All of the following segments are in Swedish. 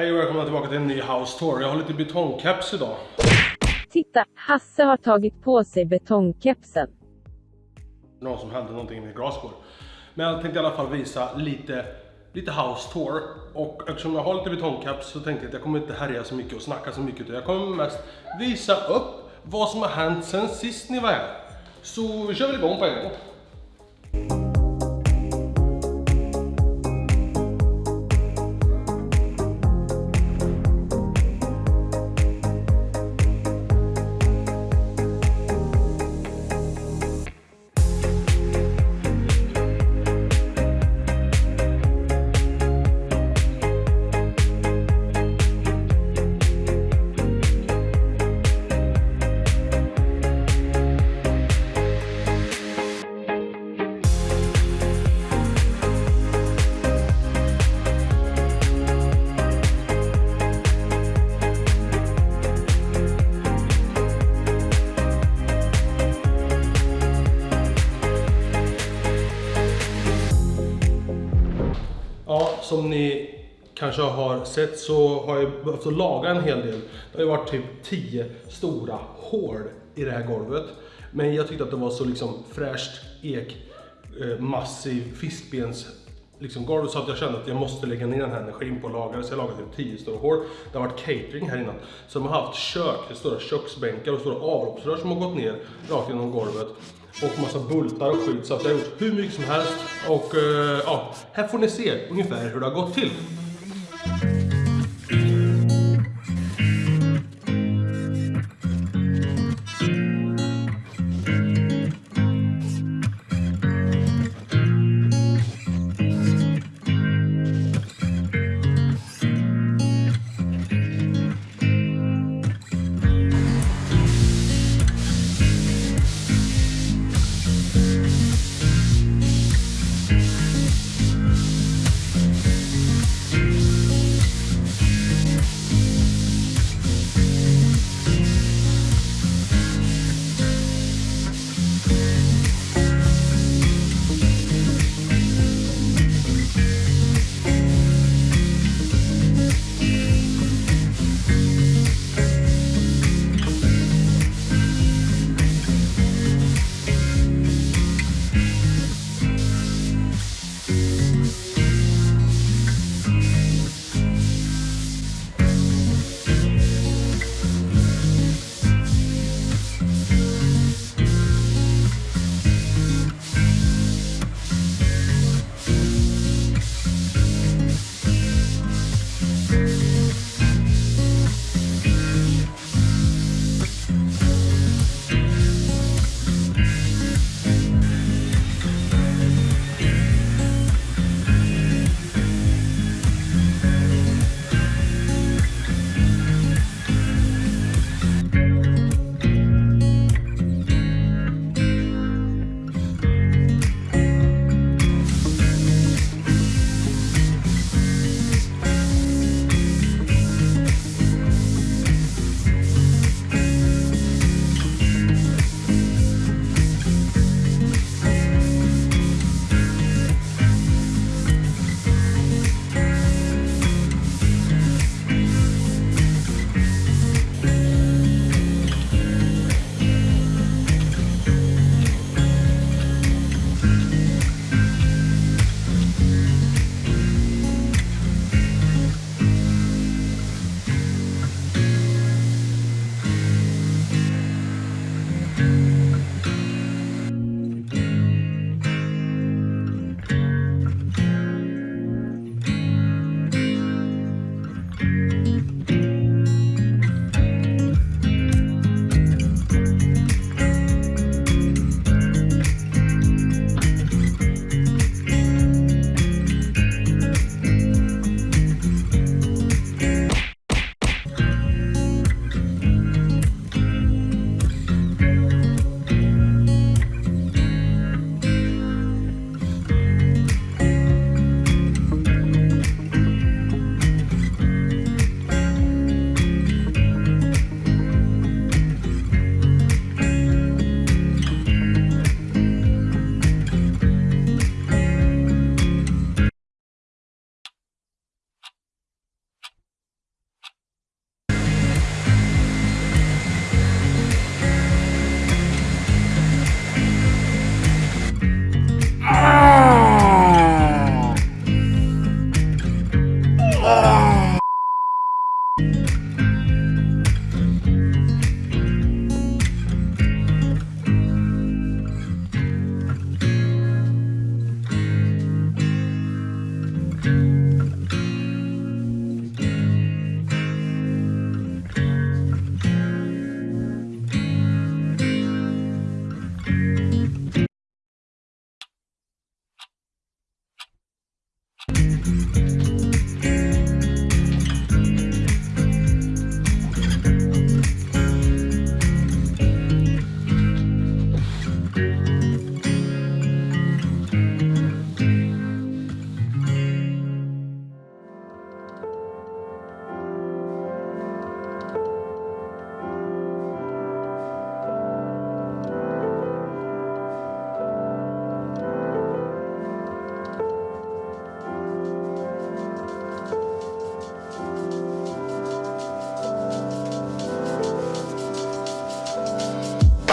Hej och välkomna tillbaka till en ny house tour. Jag har lite betongkeps idag. Titta, Hasse har tagit på sig betongkepsen. Någon som hände någonting i min glasskår. Men jag tänkte i alla fall visa lite, lite house tour. Och eftersom jag har lite betongkeps så tänkte jag att jag kommer inte härja så mycket och snacka så mycket. Utan jag kommer mest visa upp vad som har hänt sen sist ni var här. Så vi kör väl igång på en gång. Ja, som ni kanske har sett så har jag behövt att laga en hel del. Det har ju varit typ 10 stora hål i det här golvet. Men jag tyckte att det var så liksom fräscht ek, eh, massiv fiskbens liksom golv så att jag kände att jag måste lägga ner den här energin på att laga det. Så jag lagade typ 10 stora hål. Det har varit catering här innan. Så de har haft kök, det stora köksbänkar och stora avloppsrör som har gått ner rakt genom golvet. Och massa bultar och skit så att jag har gjort hur mycket som helst. Och eh, ja, här får ni se ungefär hur det har gått till.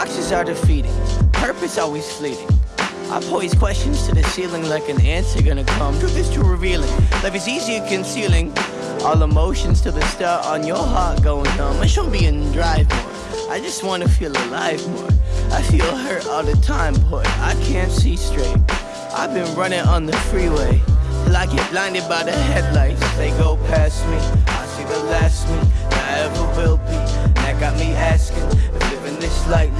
Boxes are defeating, purpose always fleeting. I pose questions to the ceiling like an answer gonna come. Truth is too revealing, life is easier concealing. All emotions to the start on your heart going numb. I shouldn't be in drive more. I just wanna feel alive more. I feel hurt all the time, boy. I can't see straight. I've been running on the freeway till I get blinded by the headlights. They go past me. I see the last me that I ever will be. That got me asking if living this lightly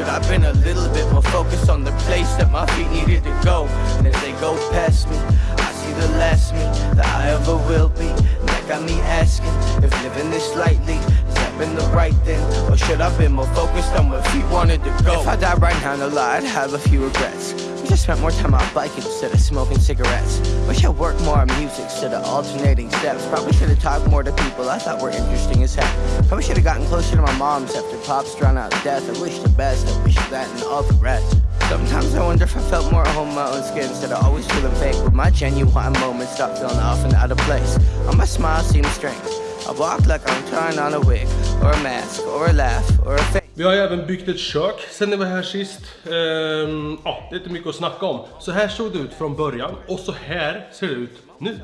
should I been a little bit more focused on the place that my feet needed to go? And as they go past me, I see the last me that I ever will be. That got me asking if living this lightly has been the right thing, or should I been more focused on where feet wanted to go? If I die right now, no lie, I'd have a few regrets. I wish I spent more time out biking instead of smoking cigarettes. Wish I worked more on music instead of alternating steps. Probably should have talked more to people I thought were interesting as heck. Probably should have gotten closer to my moms after pops drowned out of death. I wish the best, I wish that and all the rest. Sometimes I wonder if I felt more at home in my own skin instead of always feeling fake. With my genuine moments stop feeling off and out of place. All my smile seems strange. I walk like I'm trying on a wig, or a mask, or a laugh, or a face. Vi har även byggt ett kök sen ni var här sist. Ehm, ja, det är inte mycket att snacka om. Så här såg det ut från början och så här ser det ut nu.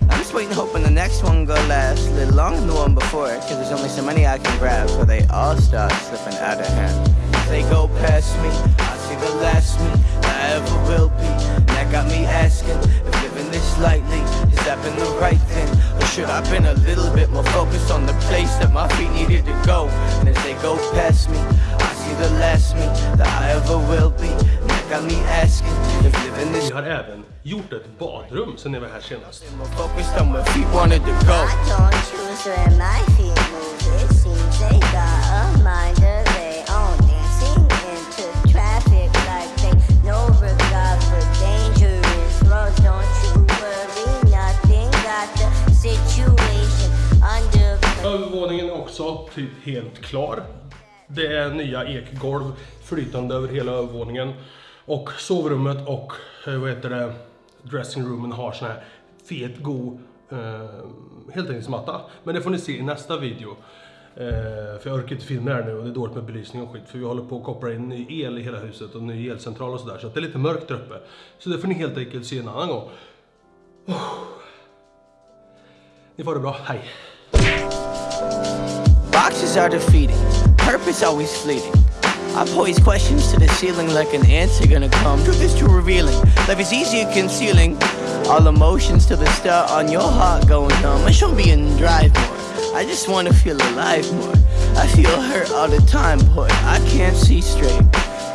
I'm just waiting, hoping the next one go last a little longer than the one before. Cause there's only so many I can grab So they all start slipping out of hand. They go past me, I see the last me I ever will be. And that got me asking if living this lightly has that been the right thing, or should I been a little bit more focused on the place that my feet needed to past me, I see the last me that I ever will be. That got me asking if living this Vi har även gjort ett badrum sen ni var här senast. more focused on where feet wanted to go. I don't choose where my feet move. It seems they got a mind of their own. Dancing into traffic like they no regard for dangerous roads. Don't you worry, nothing got the situation under. Övervåningen är också typ helt klar. Det är nya ekgolv flytande över hela övervåningen. Och sovrummet och eh, vad heter det, dressingroomen har sån här fet, god eh, heltäckningsmatta. Men det får ni se i nästa video. Eh, för jag orkar inte filma det här nu och det är dåligt med belysning och skit. För vi håller på att koppla in ny el i hela huset och ny elcentral och sådär. Så att det är lite mörkt där uppe. Så det får ni helt enkelt se en annan gång. Oh. Ni får det bra, hej! Boxes are defeating, purpose always fleeting. I pose questions to the ceiling like an answer gonna come. Truth is too revealing, life is easier concealing. All emotions to the start on your heart going numb. I should be in drive more. I just wanna feel alive more. I feel hurt all the time, boy. I can't see straight.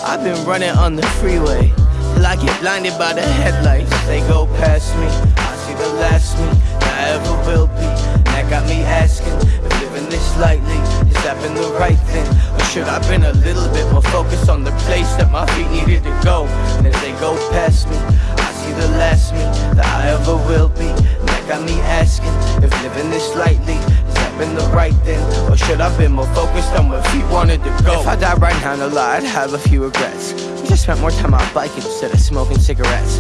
I've been running on the freeway till I get blinded by the headlights. They go past me. I see the last me I ever will be. That got me asking if living this lightly that been the right thing, or should I been a little bit more focused on the place that my feet needed to go? And as they go past me, I see the last me that I ever will be. And that got me asking if living this lightly been the right thing, or should I been more focused on where feet wanted to go? If I died right now, no lie, I'd have a few regrets. Wish just spent more time out biking instead of smoking cigarettes.